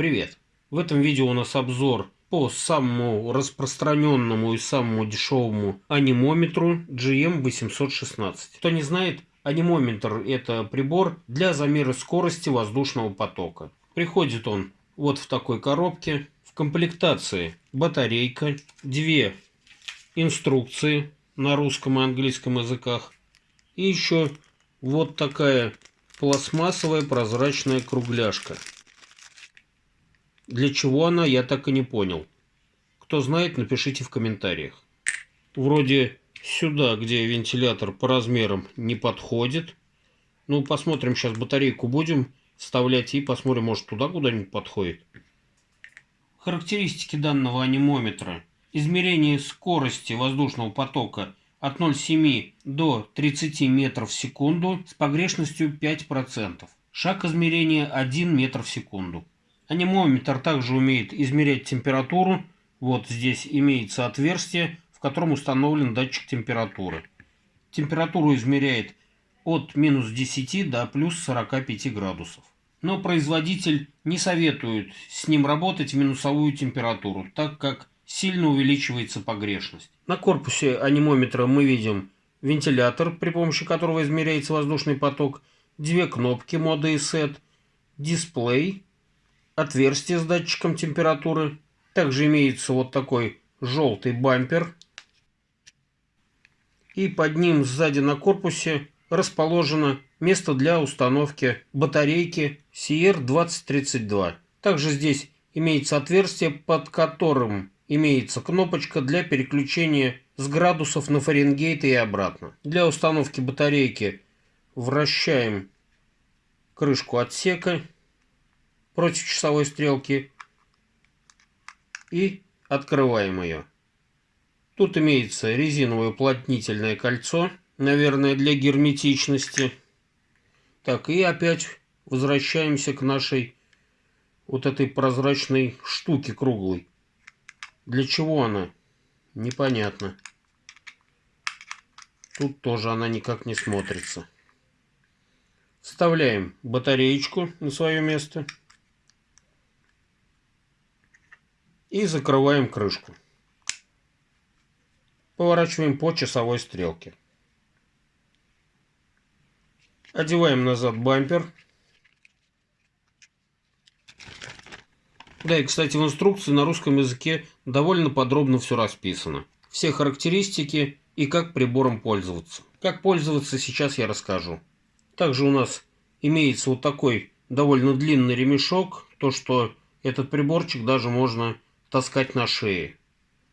Привет! В этом видео у нас обзор по самому распространенному и самому дешевому анимометру GM816. Кто не знает, анимометр это прибор для замера скорости воздушного потока. Приходит он вот в такой коробке. В комплектации батарейка, две инструкции на русском и английском языках и еще вот такая пластмассовая прозрачная кругляшка. Для чего она, я так и не понял. Кто знает, напишите в комментариях. Вроде сюда, где вентилятор по размерам не подходит. Ну, посмотрим, сейчас батарейку будем вставлять и посмотрим, может туда куда-нибудь подходит. Характеристики данного анимометра. Измерение скорости воздушного потока от 0,7 до 30 метров в секунду с погрешностью 5%. Шаг измерения 1 метр в секунду. Анимометр также умеет измерять температуру. Вот здесь имеется отверстие, в котором установлен датчик температуры. Температуру измеряет от минус 10 до плюс 45 градусов. Но производитель не советует с ним работать в минусовую температуру, так как сильно увеличивается погрешность. На корпусе анимометра мы видим вентилятор, при помощи которого измеряется воздушный поток, две кнопки мода и сет, дисплей, отверстие с датчиком температуры. Также имеется вот такой желтый бампер. И под ним сзади на корпусе расположено место для установки батарейки CR2032. Также здесь имеется отверстие, под которым имеется кнопочка для переключения с градусов на Фаренгейт и обратно. Для установки батарейки вращаем крышку отсека против часовой стрелки и открываем ее. Тут имеется резиновое уплотнительное кольцо, наверное, для герметичности. Так, и опять возвращаемся к нашей вот этой прозрачной штуке круглой. Для чего она? Непонятно. Тут тоже она никак не смотрится. Вставляем батареечку на свое место. И закрываем крышку. Поворачиваем по часовой стрелке. Одеваем назад бампер. Да, и, кстати, в инструкции на русском языке довольно подробно все расписано. Все характеристики и как прибором пользоваться. Как пользоваться сейчас я расскажу. Также у нас имеется вот такой довольно длинный ремешок. То, что этот приборчик даже можно таскать на шее.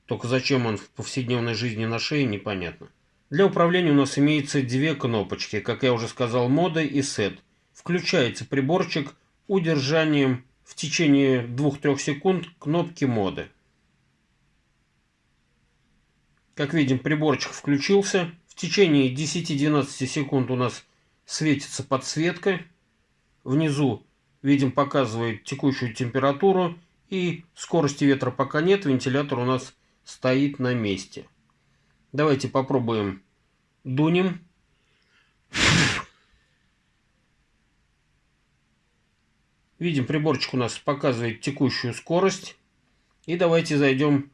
Только зачем он в повседневной жизни на шее, непонятно. Для управления у нас имеется две кнопочки, как я уже сказал, мода и сет. Включается приборчик удержанием в течение 2-3 секунд кнопки моды. Как видим, приборчик включился. В течение 10-12 секунд у нас светится подсветка. Внизу, видим, показывает текущую температуру. И скорости ветра пока нет, вентилятор у нас стоит на месте. Давайте попробуем дунем. Видим, приборчик у нас показывает текущую скорость. И давайте зайдем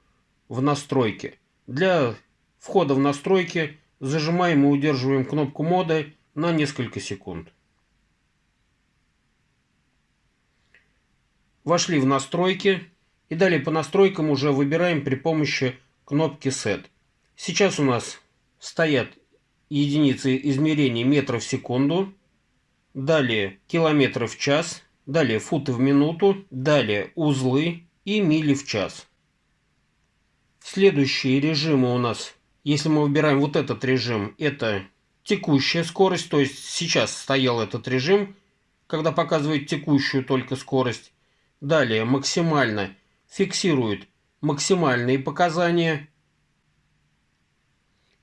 в настройки. Для входа в настройки зажимаем и удерживаем кнопку моды на несколько секунд. Вошли в настройки. И далее по настройкам уже выбираем при помощи кнопки Set. Сейчас у нас стоят единицы измерения метров в секунду. Далее километры в час далее футы в минуту, далее узлы и мили в час. Следующие режимы у нас, если мы выбираем вот этот режим, это текущая скорость, то есть сейчас стоял этот режим, когда показывает текущую только скорость. Далее максимально фиксирует максимальные показания.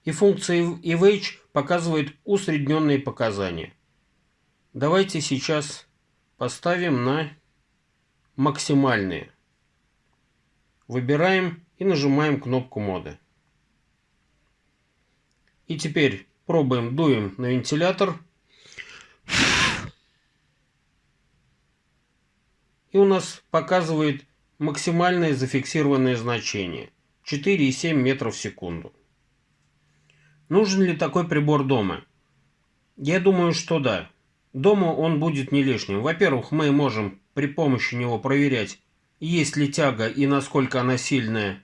И функция EVH показывает усредненные показания. Давайте сейчас поставим на максимальные. Выбираем и нажимаем кнопку моды. И теперь пробуем, дуем на вентилятор. И у нас показывает максимальное зафиксированное значение 4,7 метров в секунду. Нужен ли такой прибор дома? Я думаю, что да. Дома он будет не лишним. Во-первых, мы можем при помощи него проверять, есть ли тяга и насколько она сильная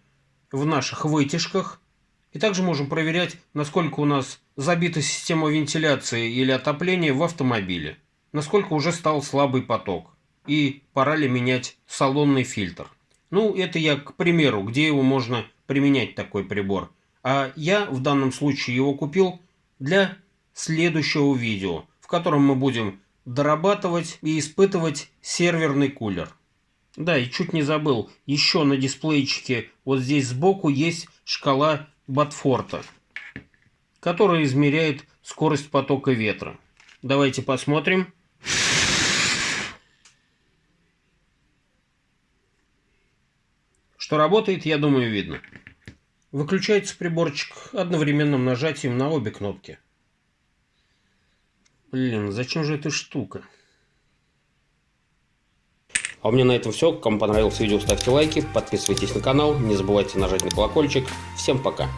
в наших вытяжках. И также можем проверять, насколько у нас забита система вентиляции или отопления в автомобиле. Насколько уже стал слабый поток. И пора ли менять салонный фильтр. Ну, это я к примеру, где его можно применять такой прибор. А я в данном случае его купил для следующего видео, в котором мы будем дорабатывать и испытывать серверный кулер. Да, и чуть не забыл, еще на дисплейчике вот здесь сбоку есть шкала Батфорта, которая измеряет скорость потока ветра. Давайте посмотрим. Что работает, я думаю, видно. Выключается приборчик одновременным нажатием на обе кнопки. Блин, зачем же эта штука? А у меня на этом все. Кому понравилось видео, ставьте лайки, подписывайтесь на канал, не забывайте нажать на колокольчик. Всем пока!